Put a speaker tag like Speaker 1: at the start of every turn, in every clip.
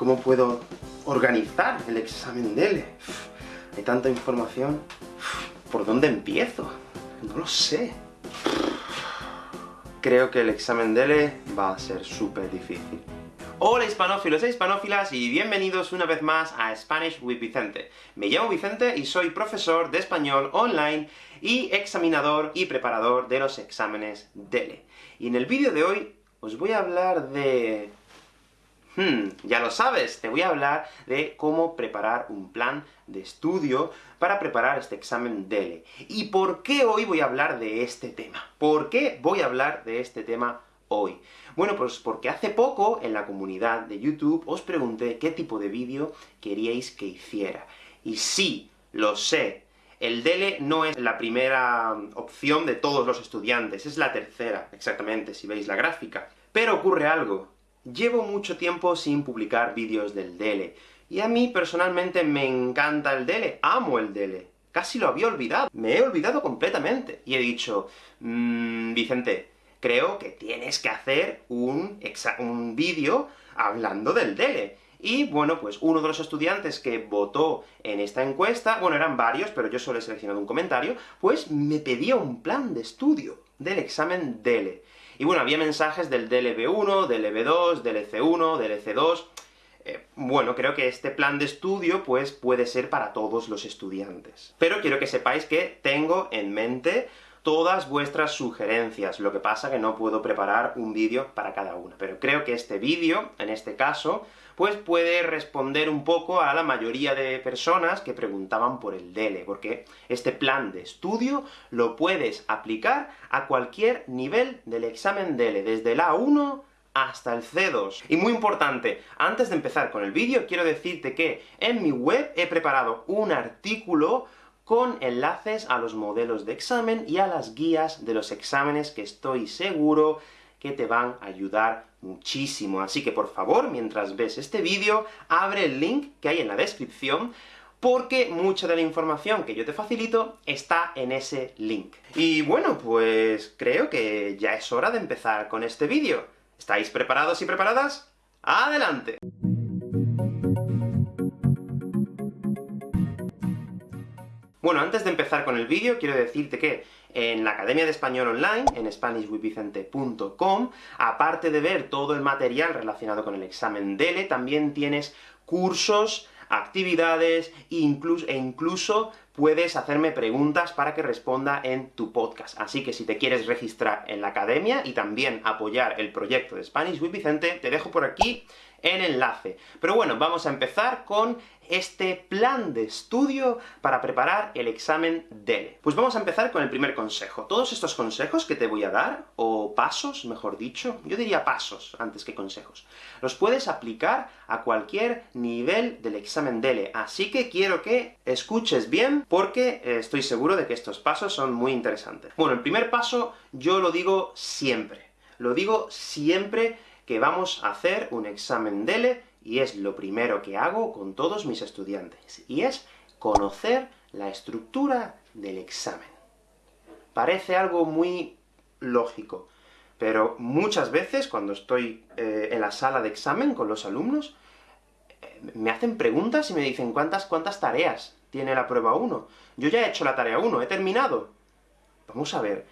Speaker 1: ¿Cómo puedo organizar el examen DELE? Hay tanta información. ¿Por dónde empiezo? No lo sé. Creo que el examen DELE va a ser súper difícil. Hola hispanófilos e hispanófilas, y bienvenidos una vez más a Spanish with Vicente. Me llamo Vicente y soy profesor de español online y examinador y preparador de los exámenes DELE. Y en el vídeo de hoy os voy a hablar de Hmm, ya lo sabes, te voy a hablar de cómo preparar un plan de estudio para preparar este examen DELE. ¿Y por qué hoy voy a hablar de este tema? ¿Por qué voy a hablar de este tema hoy? Bueno, pues porque hace poco, en la comunidad de YouTube, os pregunté qué tipo de vídeo queríais que hiciera. Y sí, lo sé, el DELE no es la primera opción de todos los estudiantes, es la tercera, exactamente, si veis la gráfica. Pero ocurre algo, Llevo mucho tiempo sin publicar vídeos del DELE, y a mí personalmente me encanta el DELE, amo el DELE. Casi lo había olvidado, me he olvidado completamente. Y he dicho, mmm, Vicente, creo que tienes que hacer un, un vídeo hablando del DELE. Y bueno, pues uno de los estudiantes que votó en esta encuesta, bueno, eran varios, pero yo solo he seleccionado un comentario, pues me pedía un plan de estudio del examen DELE. Y bueno, había mensajes del DLB1, DLB2, DLC1, DLC2... Eh, bueno, creo que este plan de estudio, pues, puede ser para todos los estudiantes. Pero quiero que sepáis que tengo en mente todas vuestras sugerencias, lo que pasa que no puedo preparar un vídeo para cada una. Pero creo que este vídeo, en este caso, pues puede responder un poco a la mayoría de personas que preguntaban por el DELE, porque este plan de estudio lo puedes aplicar a cualquier nivel del examen DELE, desde el A1 hasta el C2. Y muy importante, antes de empezar con el vídeo, quiero decirte que en mi web he preparado un artículo con enlaces a los modelos de examen y a las guías de los exámenes que estoy seguro que te van a ayudar muchísimo. Así que, por favor, mientras ves este vídeo, abre el link que hay en la descripción, porque mucha de la información que yo te facilito está en ese link. Y bueno, pues creo que ya es hora de empezar con este vídeo. ¿Estáis preparados y preparadas? ¡Adelante! Bueno, antes de empezar con el vídeo, quiero decirte que en la Academia de Español Online, en SpanishWithVicente.com, aparte de ver todo el material relacionado con el examen DELE, también tienes cursos, actividades, e incluso puedes hacerme preguntas para que responda en tu podcast. Así que si te quieres registrar en la academia, y también apoyar el proyecto de Spanish with Vicente, te dejo por aquí el enlace. Pero bueno, vamos a empezar con este plan de estudio para preparar el examen DELE. Pues vamos a empezar con el primer consejo. Todos estos consejos que te voy a dar, o pasos, mejor dicho, yo diría pasos antes que consejos, los puedes aplicar a cualquier nivel del examen DELE, así que quiero que escuches bien, porque estoy seguro de que estos pasos son muy interesantes. Bueno, el primer paso yo lo digo siempre. Lo digo siempre que vamos a hacer un examen DELE, y es lo primero que hago con todos mis estudiantes, y es conocer la estructura del examen. Parece algo muy lógico, pero muchas veces, cuando estoy eh, en la sala de examen con los alumnos, eh, me hacen preguntas y me dicen ¿cuántas, cuántas tareas tiene la prueba 1? Yo ya he hecho la tarea 1, he terminado. Vamos a ver,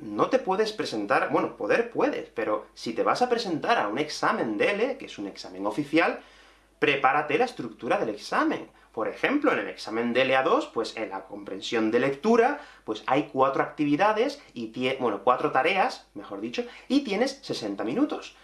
Speaker 1: no te puedes presentar, bueno, poder puedes, pero si te vas a presentar a un examen DELE, que es un examen oficial, prepárate la estructura del examen. Por ejemplo, en el examen DELE A2, pues en la comprensión de lectura, pues hay cuatro actividades, y bueno, cuatro tareas, mejor dicho, y tienes 60 minutos.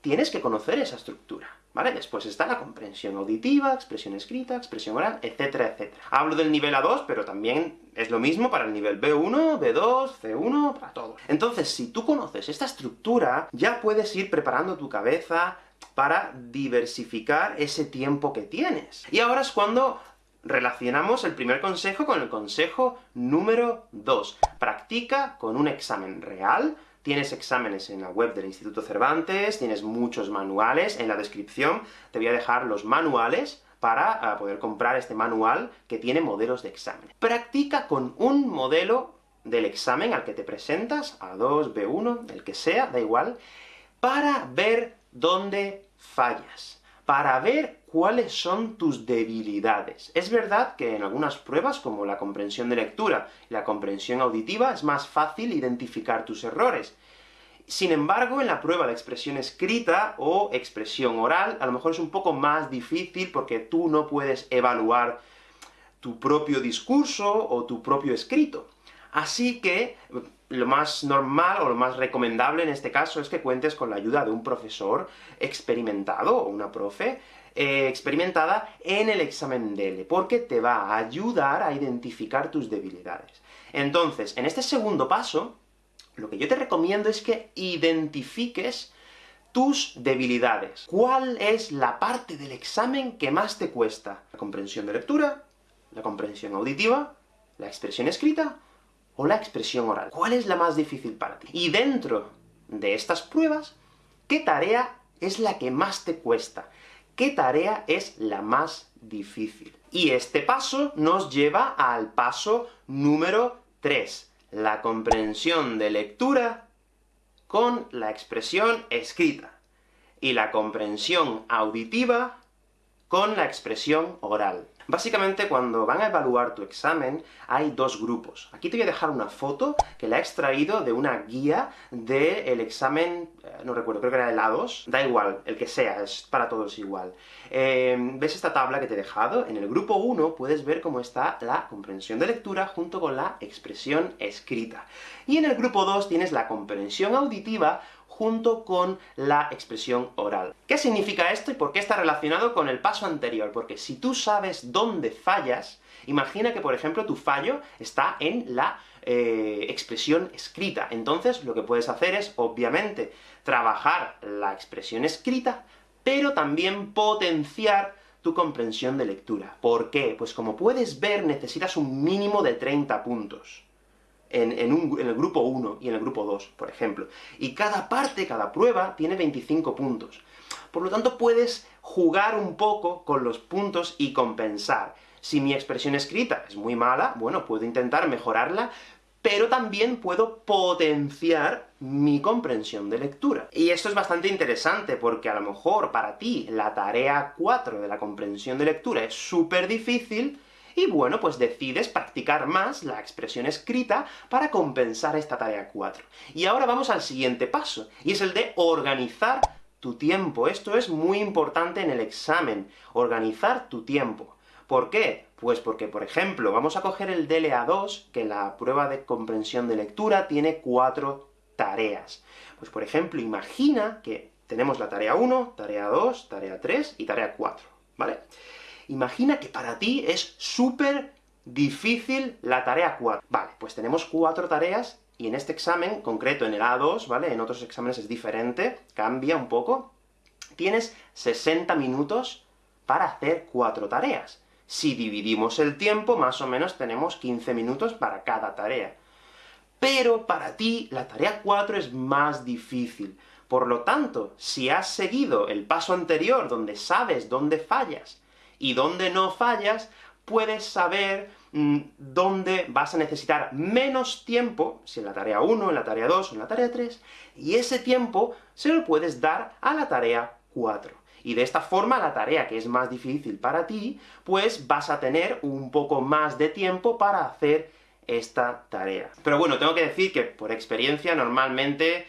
Speaker 1: Tienes que conocer esa estructura. ¿Vale? Después está la comprensión auditiva, expresión escrita, expresión oral, etcétera, etcétera. Hablo del nivel A2, pero también es lo mismo para el nivel B1, B2, C1, para todo. Entonces, si tú conoces esta estructura, ya puedes ir preparando tu cabeza para diversificar ese tiempo que tienes. Y ahora es cuando relacionamos el primer consejo con el consejo número 2. Practica con un examen real, Tienes exámenes en la web del Instituto Cervantes, tienes muchos manuales, en la descripción te voy a dejar los manuales para ah, poder comprar este manual que tiene modelos de examen. Practica con un modelo del examen al que te presentas, A2, B1, el que sea, da igual, para ver dónde fallas, para ver cuáles son tus debilidades. Es verdad que en algunas pruebas, como la comprensión de lectura y la comprensión auditiva, es más fácil identificar tus errores. Sin embargo, en la prueba de expresión escrita o expresión oral, a lo mejor es un poco más difícil porque tú no puedes evaluar tu propio discurso o tu propio escrito. Así que, lo más normal o lo más recomendable en este caso es que cuentes con la ayuda de un profesor experimentado, o una profe, eh, experimentada en el examen DELE, porque te va a ayudar a identificar tus debilidades. Entonces, en este segundo paso, lo que yo te recomiendo es que identifiques tus debilidades. ¿Cuál es la parte del examen que más te cuesta? ¿La comprensión de lectura? ¿La comprensión auditiva? ¿La expresión escrita? ¿O la expresión oral? ¿Cuál es la más difícil para ti? Y dentro de estas pruebas, ¿qué tarea es la que más te cuesta? ¿Qué tarea es la más difícil? Y este paso nos lleva al paso número 3, la comprensión de lectura con la expresión escrita, y la comprensión auditiva con la expresión oral. Básicamente, cuando van a evaluar tu examen, hay dos grupos. Aquí te voy a dejar una foto que la he extraído de una guía del examen, eh, no recuerdo, creo que era el A2, da igual, el que sea, es para todos igual. Eh, ¿Ves esta tabla que te he dejado? En el grupo 1 puedes ver cómo está la comprensión de lectura junto con la expresión escrita. Y en el grupo 2 tienes la comprensión auditiva junto con la expresión oral. ¿Qué significa esto y por qué está relacionado con el paso anterior? Porque si tú sabes dónde fallas, imagina que, por ejemplo, tu fallo está en la eh, expresión escrita. Entonces, lo que puedes hacer es, obviamente, trabajar la expresión escrita, pero también potenciar tu comprensión de lectura. ¿Por qué? Pues como puedes ver, necesitas un mínimo de 30 puntos en, el grupo 1 y en el grupo 2, por ejemplo. Y cada parte, cada prueba, tiene 25 puntos. Por lo tanto, puedes jugar un poco con los puntos y compensar. Si mi expresión escrita es muy mala, bueno, puedo intentar mejorarla, pero también puedo potenciar mi comprensión de lectura. Y esto es bastante interesante, porque a lo mejor para ti la tarea 4 de la comprensión de lectura es súper difícil, y bueno, pues decides practicar más la expresión escrita para compensar esta tarea 4. Y ahora vamos al siguiente paso, y es el de organizar tu tiempo. Esto es muy importante en el examen, organizar tu tiempo. ¿Por qué? Pues porque, por ejemplo, vamos a coger el DLA2, que la prueba de comprensión de lectura tiene cuatro tareas. Pues por ejemplo, imagina que tenemos la tarea 1, tarea 2, tarea 3 y tarea 4, ¿vale? Imagina que para ti es súper difícil la tarea 4. Vale, pues tenemos cuatro tareas, y en este examen, concreto en el A2, ¿vale? En otros exámenes es diferente, cambia un poco. Tienes 60 minutos para hacer cuatro tareas. Si dividimos el tiempo, más o menos tenemos 15 minutos para cada tarea. Pero para ti, la tarea 4 es más difícil. Por lo tanto, si has seguido el paso anterior, donde sabes dónde fallas, y donde no fallas, puedes saber mm, dónde vas a necesitar menos tiempo, si en la tarea 1, en la tarea 2, en la tarea 3, y ese tiempo se lo puedes dar a la tarea 4. Y de esta forma, la tarea que es más difícil para ti, pues vas a tener un poco más de tiempo para hacer esta tarea. Pero bueno, tengo que decir que, por experiencia, normalmente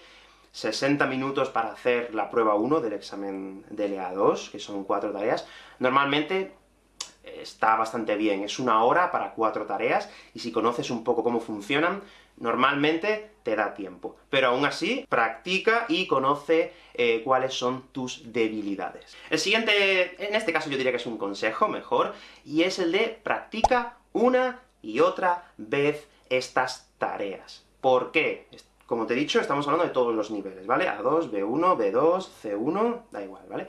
Speaker 1: 60 minutos para hacer la prueba 1 del examen de LA2, que son cuatro tareas, normalmente eh, está bastante bien, es una hora para cuatro tareas, y si conoces un poco cómo funcionan, normalmente te da tiempo. Pero aún así, practica y conoce eh, cuáles son tus debilidades. El siguiente, en este caso yo diría que es un consejo mejor, y es el de practica una y otra vez estas tareas. ¿Por qué? Como te he dicho, estamos hablando de todos los niveles, ¿vale? A2, B1, B2, C1, da igual, ¿vale?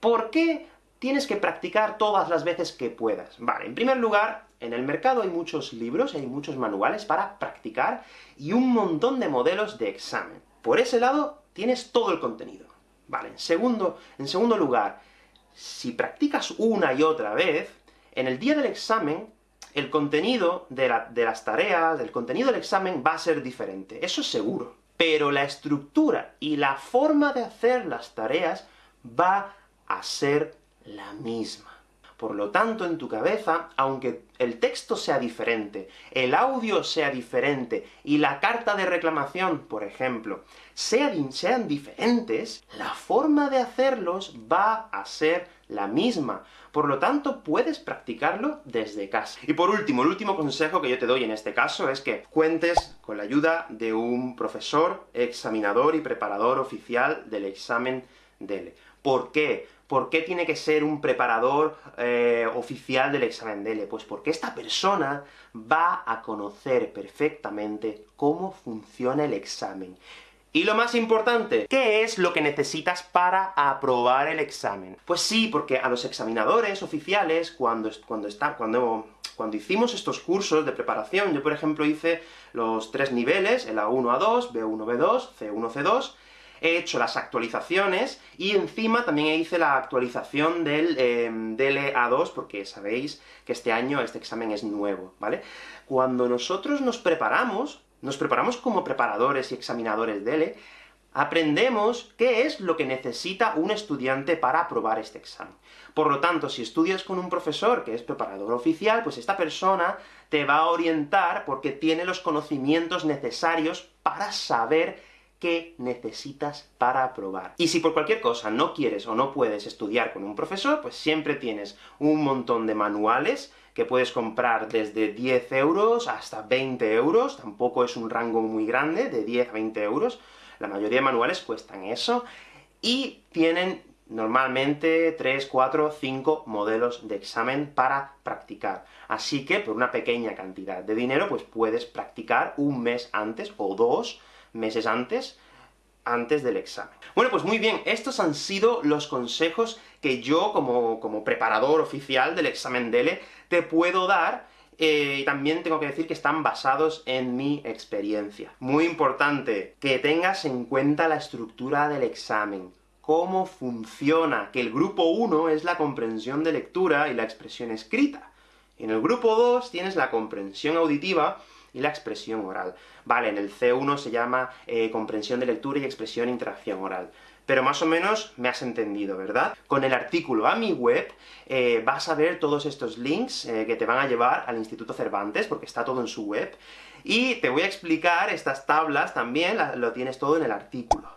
Speaker 1: ¿Por qué tienes que practicar todas las veces que puedas? Vale, en primer lugar, en el mercado hay muchos libros, hay muchos manuales para practicar, y un montón de modelos de examen. Por ese lado, tienes todo el contenido. Vale, en segundo, en segundo lugar, si practicas una y otra vez, en el día del examen, el contenido de, las tareas, el contenido del examen va a ser diferente, eso es seguro. Pero la estructura y la forma de hacer las tareas va a ser la misma. Por lo tanto, en tu cabeza, aunque el texto sea diferente, el audio sea diferente, y la carta de reclamación, por ejemplo, sean, sean diferentes, la forma de hacerlos va a ser la misma. Por lo tanto, puedes practicarlo desde casa. Y por último, el último consejo que yo te doy en este caso es que cuentes con la ayuda de un profesor, examinador y preparador oficial del examen DELE. ¿Por qué? ¿Por qué tiene que ser un preparador eh, oficial del examen DELE? Pues porque esta persona va a conocer perfectamente cómo funciona el examen. Y lo más importante, ¿qué es lo que necesitas para aprobar el examen? Pues sí, porque a los examinadores oficiales, cuando, cuando, está, cuando, cuando hicimos estos cursos de preparación, yo por ejemplo hice los tres niveles, el A1, A2, B1, B2, C1, C2, he hecho las actualizaciones, y encima también hice la actualización del eh, DLA2, porque sabéis que este año este examen es nuevo, ¿vale? Cuando nosotros nos preparamos, nos preparamos como preparadores y examinadores DELE, aprendemos qué es lo que necesita un estudiante para aprobar este examen. Por lo tanto, si estudias con un profesor que es preparador oficial, pues esta persona te va a orientar porque tiene los conocimientos necesarios para saber qué necesitas para aprobar. Y si por cualquier cosa no quieres o no puedes estudiar con un profesor, pues siempre tienes un montón de manuales que puedes comprar desde 10 euros hasta 20 euros, tampoco es un rango muy grande, de 10 a 20 euros, la mayoría de manuales cuestan eso, y tienen normalmente 3, 4, 5 modelos de examen para practicar. Así que, por una pequeña cantidad de dinero, pues puedes practicar un mes antes, o dos, meses antes, antes del examen. Bueno, pues muy bien, estos han sido los consejos que yo, como, como preparador oficial del examen DELE, te puedo dar, eh, y también tengo que decir que están basados en mi experiencia. Muy importante, que tengas en cuenta la estructura del examen, cómo funciona, que el grupo 1 es la comprensión de lectura y la expresión escrita. En el grupo 2 tienes la comprensión auditiva y la expresión oral. Vale, en el C1 se llama eh, comprensión de lectura y expresión e interacción oral. Pero más o menos me has entendido, ¿verdad? Con el artículo a mi web, eh, vas a ver todos estos links eh, que te van a llevar al Instituto Cervantes, porque está todo en su web, y te voy a explicar estas tablas también, lo tienes todo en el artículo.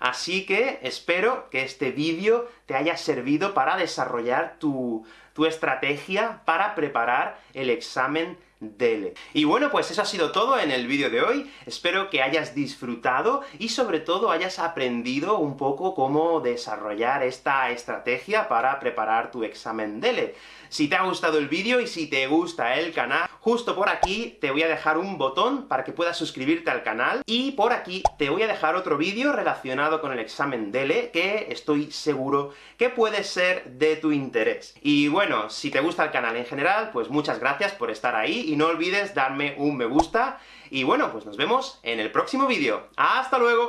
Speaker 1: Así que espero que este vídeo te haya servido para desarrollar tu, tu estrategia para preparar el examen DELE. Y bueno, pues eso ha sido todo en el vídeo de hoy, espero que hayas disfrutado, y sobre todo hayas aprendido un poco cómo desarrollar esta estrategia para preparar tu examen DELE. Si te ha gustado el vídeo, y si te gusta el canal, justo por aquí te voy a dejar un botón para que puedas suscribirte al canal, y por aquí te voy a dejar otro vídeo relacionado con el examen DELE, que estoy seguro que puede ser de tu interés. Y bueno, si te gusta el canal en general, pues muchas gracias por estar ahí, y no olvides darme un me gusta, y bueno, pues nos vemos en el próximo vídeo. ¡Hasta luego!